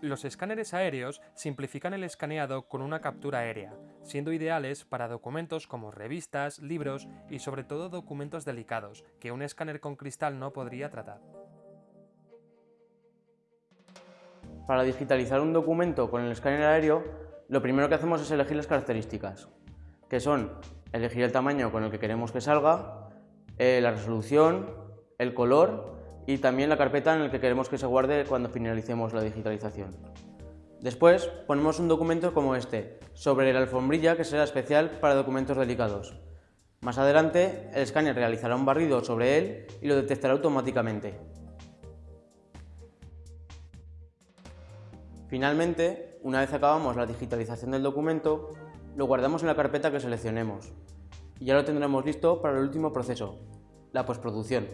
Los escáneres aéreos simplifican el escaneado con una captura aérea, siendo ideales para documentos como revistas, libros y sobre todo documentos delicados, que un escáner con cristal no podría tratar. Para digitalizar un documento con el escáner aéreo, lo primero que hacemos es elegir las características, que son elegir el tamaño con el que queremos que salga, eh, la resolución, el color y también la carpeta en la que queremos que se guarde cuando finalicemos la digitalización. Después ponemos un documento como este, sobre la alfombrilla que será especial para documentos delicados. Más adelante, el escáner realizará un barrido sobre él y lo detectará automáticamente. Finalmente, una vez acabamos la digitalización del documento, lo guardamos en la carpeta que seleccionemos y ya lo tendremos listo para el último proceso, la postproducción.